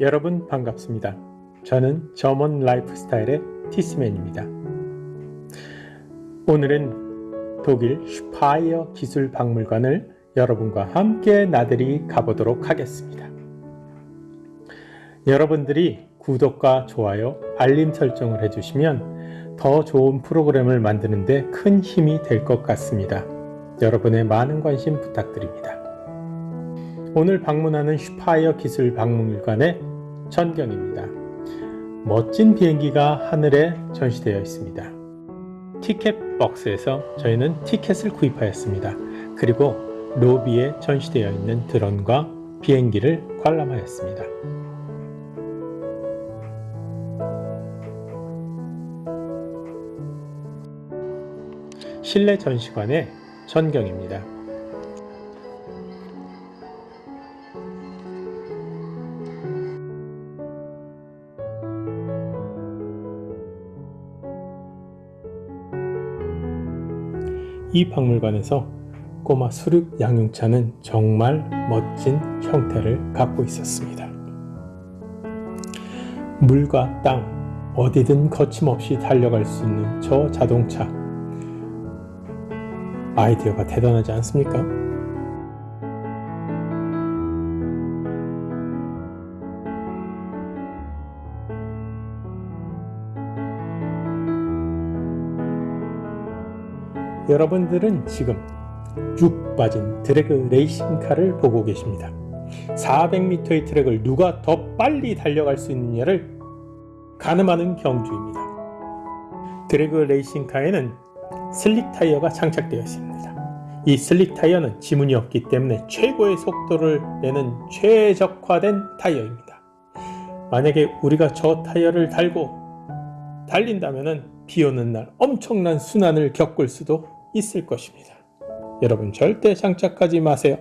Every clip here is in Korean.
여러분 반갑습니다. 저는 점원 라이프스타일의 티스맨입니다. 오늘은 독일 슈파이어 기술 박물관을 여러분과 함께 나들이 가보도록 하겠습니다. 여러분들이 구독과 좋아요, 알림 설정을 해주시면 더 좋은 프로그램을 만드는 데 큰 힘이 될 것 같습니다. 여러분의 많은 관심 부탁드립니다. 오늘 방문하는 슈파이어 기술 박물관의 전경입니다. 멋진 비행기가 하늘에 전시되어 있습니다. 티켓 박스에서 저희는 티켓을 구입하였습니다. 그리고 로비에 전시되어 있는 드론과 비행기를 관람하였습니다. 실내 전시관의 전경입니다. 이 박물관에서 꼬마 수륙 양용차는 정말 멋진 형태를 갖고 있었습니다. 물과 땅, 어디든 거침없이 달려갈 수 있는 저 자동차. 아이디어가 대단하지 않습니까? 여러분들은 지금 쭉 빠진 드래그 레이싱 카를 보고 계십니다. 400m의 트랙을 누가 더 빨리 달려갈 수 있느냐를 가늠하는 경주입니다. drag racing car에는 slick 타이어가 장착되어 있습니다. 이 slick 타이어는 지문이 없기 때문에 최고의 속도를 내는 최적화된 타이어입니다. 만약에 우리가 저 타이어를 달고 달린다면 비 오는 날 엄청난 수난을 겪을 수도 있을 것입니다. 여러분 절대 장착하지 마세요.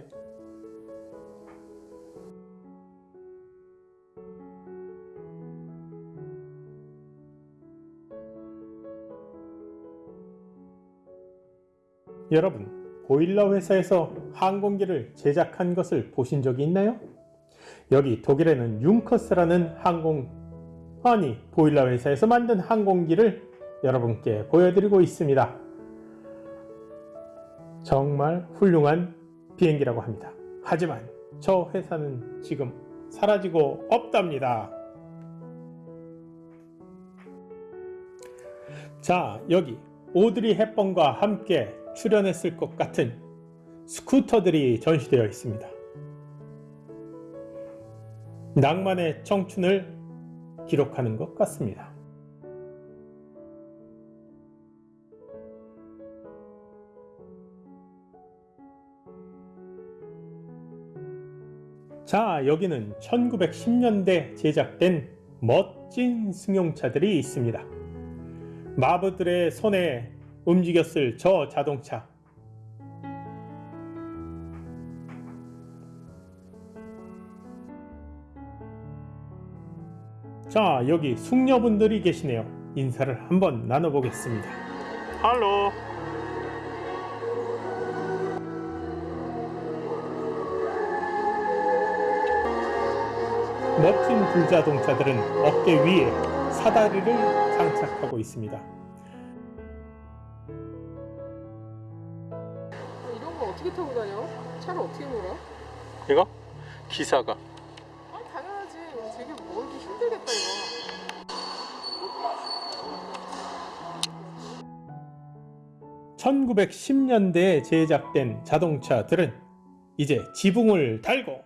여러분, 보일러 회사에서 항공기를 제작한 것을 보신 적이 있나요? 여기 독일에는 융커스라는 항공, 아니, 보일러 회사에서 만든 항공기를 여러분께 보여드리고 있습니다. 정말 훌륭한 비행기라고 합니다. 하지만 저 회사는 지금 사라지고 없답니다. 자, 여기 오드리 헵번과 함께 출연했을 것 같은 스쿠터들이 전시되어 있습니다. 낭만의 청춘을 기록하는 것 같습니다. 자, 여기는 1910년대 제작된 멋진 승용차들이 있습니다. 마부들의 손에 움직였을 저 자동차. 자, 여기 숙녀분들이 계시네요. 인사를 한번 나눠보겠습니다. 할로. 멋진 불자동차들은 어깨 위에 사다리를 장착하고 있습니다. 이런 거 어떻게 타고 다녀? 차를 어떻게 몰아? 이거? 기사가 아 당연하지. 되게 몰기 힘들겠다 이거. 1910년대에 제작된 자동차들은 이제 지붕을 달고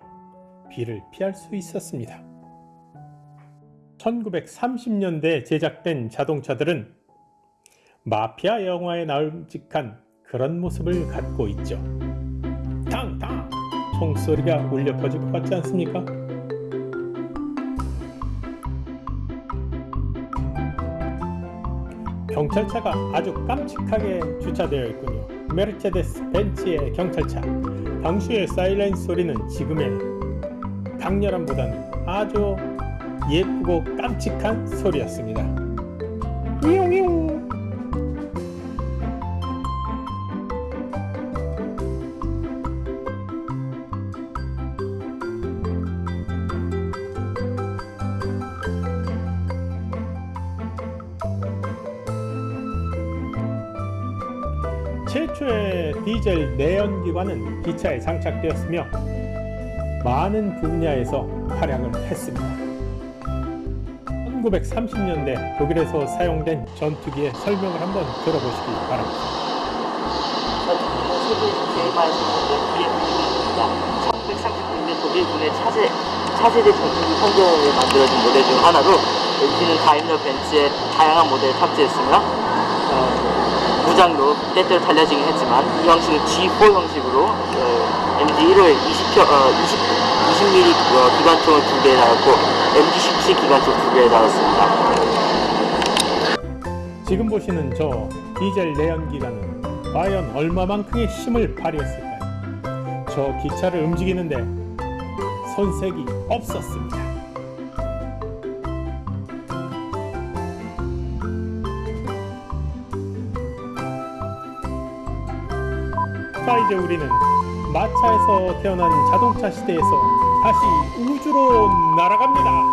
비를 피할 수 있었습니다. 1930년대에 제작된 자동차들은 마피아 영화에 나올직한 그런 모습을 갖고 있죠. 탕탕! 총소리가 울려 퍼질 것 같지 않습니까? 경찰차가 아주 깜찍하게 주차되어 있군요. 메르체데스 벤츠의 경찰차. 당시의 사이렌 소리는 지금의 강렬함보다는 아주 예쁘고 깜찍한 소리였습니다. 이용용 최초의 디젤 내연기관은 기차에 장착되었으며 많은 분야에서 활약을 했습니다. 1930년대 독일에서 사용된 전투기의 설명을 한번 들어보시기 바랍니다. 세계에서 제일 많이 사용된 불의 분입니다. 1930년대 독일군의 차세, 차세대 전투기 성경에 만들어진 모델 중 하나로 엔진은 다임러 벤츠의 다양한 모델을 탑재했으며 어, 무장로 때때로 달려지긴 했지만 이 형식은 G4 형식으로 어, MG1을 20표, 어, 20, 20mm 어, 기관총을 두 개에 달았고 MG17 기관총 두 개에 달았습니다. 지금 보시는 저 디젤 내연기관은 과연 얼마만큼의 힘을 발휘했을까요? 저 기차를 움직이는데 손색이 없었습니다. 자 이제 우리는 마차에서 태어난 자동차 시대에서 다시 우주로 날아갑니다.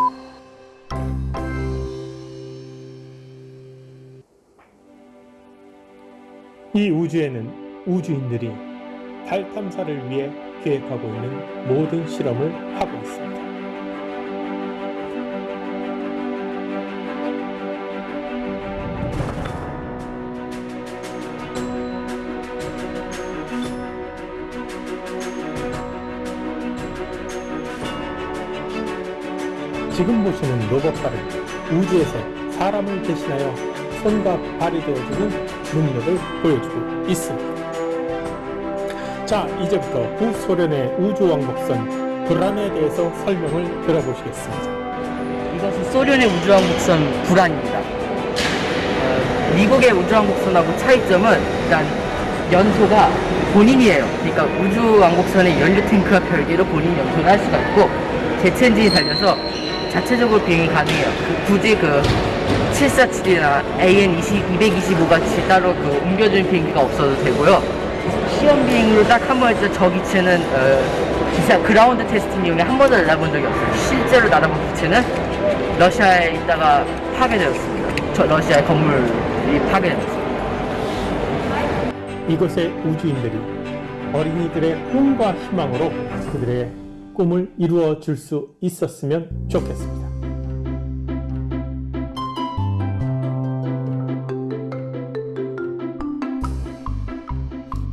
이 우주에는 우주인들이 달 탐사를 위해 계획하고 있는 모든 실험을 하고 있습니다. 지금 보시는 로봇발은 우주에서 사람을 대신하여 손과 발이 되어주는 능력을 보여주고 있습니다. 자, 이제부터 구소련의 우주왕복선 불안에 대해서 설명을 들어보시겠습니다. 이것은 소련의 우주왕복선 불안입니다. 어, 미국의 우주왕복선하고 차이점은 일단 연소가 본인이에요. 그러니까 우주왕복선의 연료 탱크와 별개로 본인 연소를 할 수가 있고 제트 엔진이 달려서 자체적으로 비행이 가능해요. 그- 굳이 그 747이나 AN 225 같이 따로 그 옮겨주는 비행기가 없어도 되고요. 시험 비행으로 딱 한번때저 기체는 어, 기사 그라운드 테스팅 이용에 한 번도 날아본 적이 없어요. 실제로 날아본 기체는 러시아에 있다가 파괴되었습니다. 저 러시아의 건물이 파괴되었습니다. 이곳의 우주인들이 어린이들의 꿈과 희망으로 그들의 꿈을 이루어 줄 수 있었으면 좋겠습니다.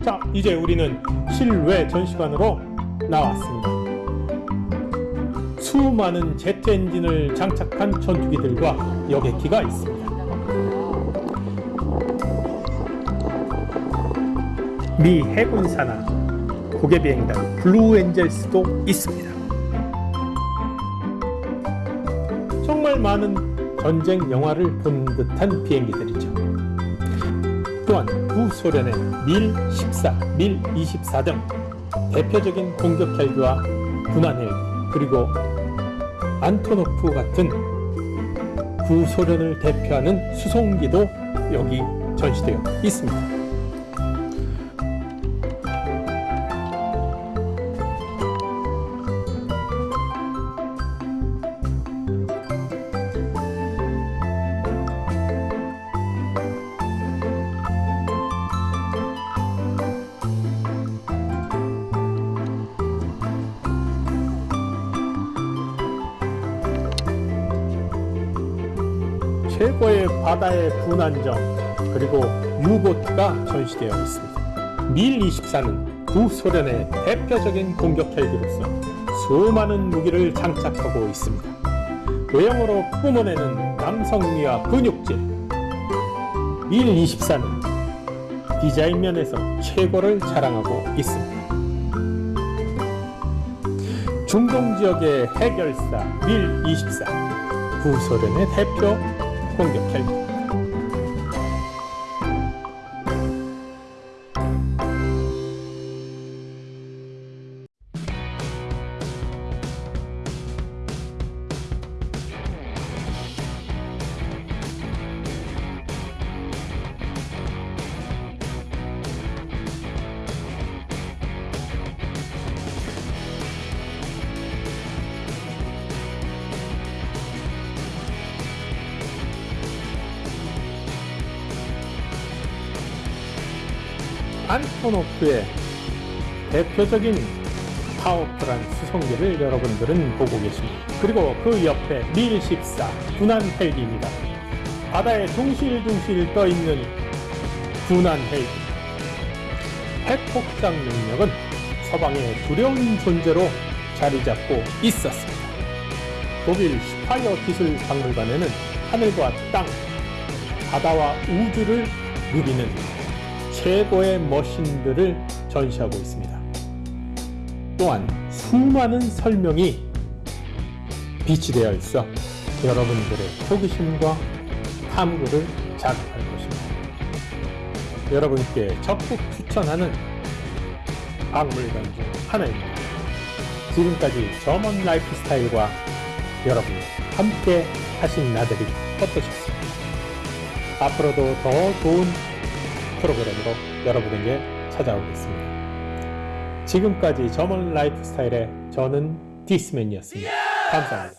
자, 이제 우리는 실외 전시관으로 나왔습니다. 수많은 제트 엔진을 장착한 전투기들과 여객기가 있습니다. 미 해군 산하 곡예 비행단 Blue Angels도 있습니다. 정말 많은 전쟁 영화를 본 듯한 비행기들이죠. 또한 구소련의 밀 14, 밀24 등 대표적인 공격 헬기와 군함 헬기 그리고 안토노프 같은 구소련을 대표하는 수송기도 여기 전시되어 있습니다. 최고의 바다의 분안정 그리고 유보트가 전시되어 있습니다. 밀 24는 구소련의 대표적인 공격 헬기로서 수많은 무기를 장착하고 있습니다. 외형으로 뿜어내는 남성미와 근육질 밀 24는 디자인 면에서 최고를 자랑하고 있습니다. 중동 지역의 해결사 밀 24, 구소련의 대표 공격 헬 안토노프의 대표적인 powerful한 수송기를 여러분들은 보고 계십니다. 그리고 그 옆에 밀14 군함 헬기입니다. 바다에 둥실둥실 떠 있는 군함 헬기. 핵폭장 능력은 서방의 두려운 존재로 자리 잡고 있었습니다. 독일 슈파이어 기술 박물관에는 하늘과 땅, 바다와 우주를 누비는 최고의 machine들을 전시하고 있습니다. 또한 수많은 설명이 비치되어 있어 여러분들의 호기심과 탐구를 자극할 것입니다. 여러분께 적극 추천하는 박물관 중 하나입니다. 지금까지 점원 라이프 스타일과 여러분 함께 하신 나들이 어떠셨습니까? 앞으로도 더 좋은 프로그램으로 여러분에게 찾아오겠습니다. 지금까지 점원 라이프 스타일의 저는 디스맨이었습니다. 감사합니다.